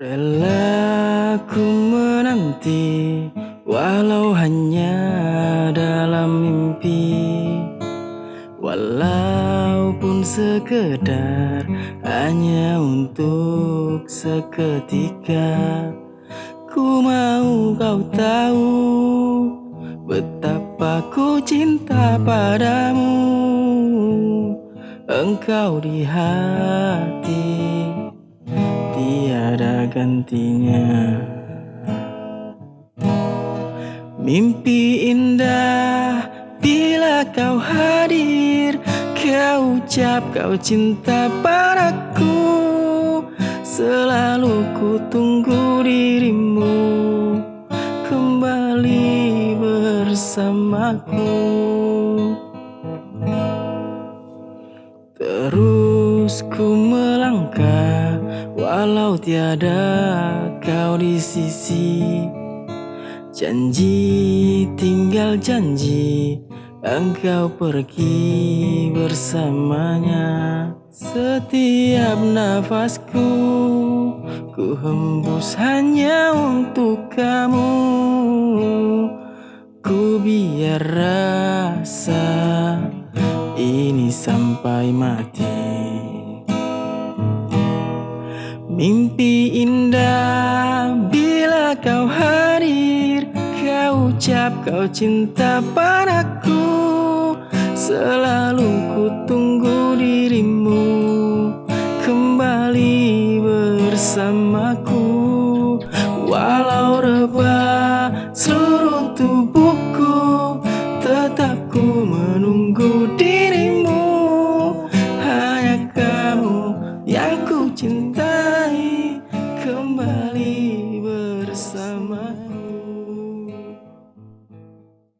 Rela ku menanti Walau hanya dalam mimpi. Walaupun sekedar Hanya untuk seketika. Ku mau kau tahu Betapa ku cinta padamu. Engkau di hati gantinya. Mimpi indah bila kau hadir Kau ucap kau cinta padaku. Selalu ku tunggu dirimu Kembali bersamaku. Terus ku melangkah Walau tiada kau di sisi. Janji tinggal janji Engkau pergi bersamanya. Setiap nafasku Ku hembus hanya untuk kamu. Ku biar rasa ini sampai mati Mimpi indah bila kau hadir Kau ucap kau cinta padaku. Selalu ku tunggu dirimu Kembali bersamaku. Walau rebah seluruh tubuhku Tetap ku menunggu dirimu. Hanya kau yang ku cinta